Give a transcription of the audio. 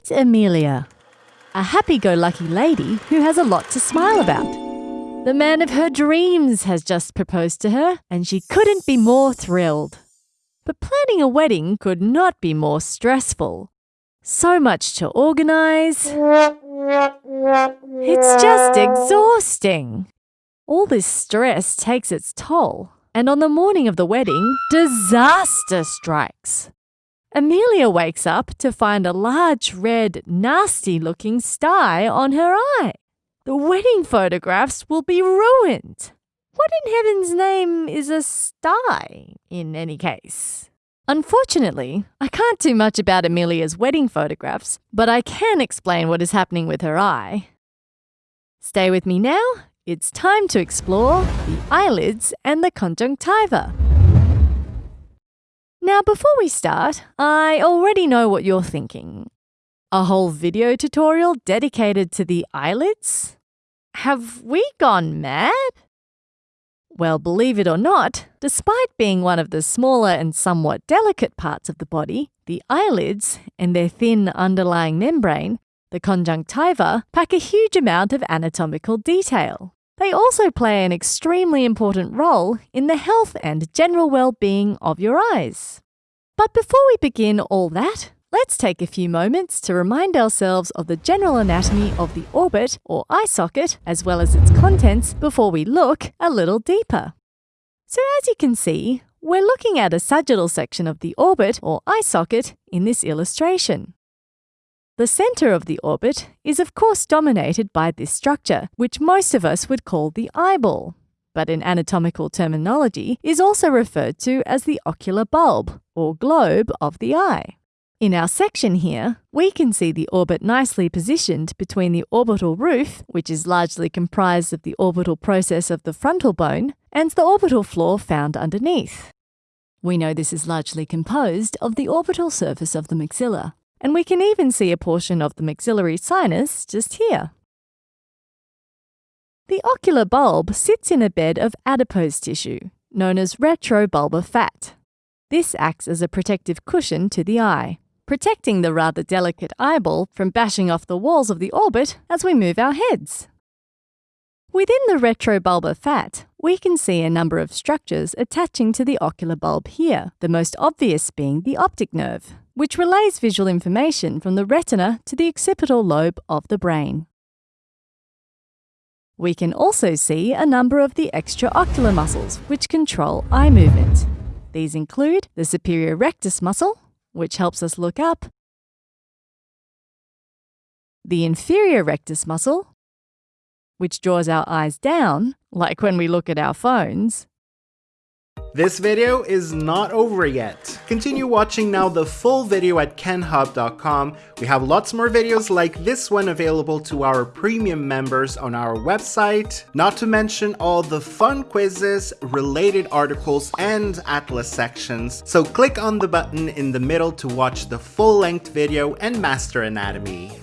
Meet Amelia, a happy-go-lucky lady who has a lot to smile about. The man of her dreams has just proposed to her, and she couldn't be more thrilled. But planning a wedding could not be more stressful. So much to organise. It's just exhausting. All this stress takes its toll, and on the morning of the wedding, disaster strikes. Amelia wakes up to find a large, red, nasty looking sty on her eye. The wedding photographs will be ruined. What in heaven's name is a sty, in any case? Unfortunately, I can't do much about Amelia's wedding photographs, but I can explain what is happening with her eye. Stay with me now. It's time to explore the eyelids and the conjunctiva. Now, before we start, I already know what you're thinking. A whole video tutorial dedicated to the eyelids? Have we gone mad? Well, believe it or not, despite being one of the smaller and somewhat delicate parts of the body, the eyelids and their thin underlying membrane, the conjunctiva, pack a huge amount of anatomical detail. They also play an extremely important role in the health and general well-being of your eyes. But before we begin all that, let's take a few moments to remind ourselves of the general anatomy of the orbit or eye socket as well as its contents before we look a little deeper. So as you can see, we're looking at a sagittal section of the orbit or eye socket in this illustration. The center of the orbit is of course dominated by this structure, which most of us would call the eyeball, but in anatomical terminology is also referred to as the ocular bulb, or globe of the eye. In our section here, we can see the orbit nicely positioned between the orbital roof, which is largely comprised of the orbital process of the frontal bone, and the orbital floor found underneath. We know this is largely composed of the orbital surface of the maxilla, and we can even see a portion of the maxillary sinus just here. The ocular bulb sits in a bed of adipose tissue, known as retrobulbar fat. This acts as a protective cushion to the eye, protecting the rather delicate eyeball from bashing off the walls of the orbit as we move our heads. Within the retrobulbar fat, we can see a number of structures attaching to the ocular bulb here, the most obvious being the optic nerve which relays visual information from the retina to the occipital lobe of the brain. We can also see a number of the extraocular muscles which control eye movement. These include the superior rectus muscle, which helps us look up, the inferior rectus muscle, which draws our eyes down, like when we look at our phones, this video is not over yet. Continue watching now the full video at kenhub.com. We have lots more videos like this one available to our premium members on our website, not to mention all the fun quizzes, related articles, and atlas sections. So click on the button in the middle to watch the full-length video and master anatomy.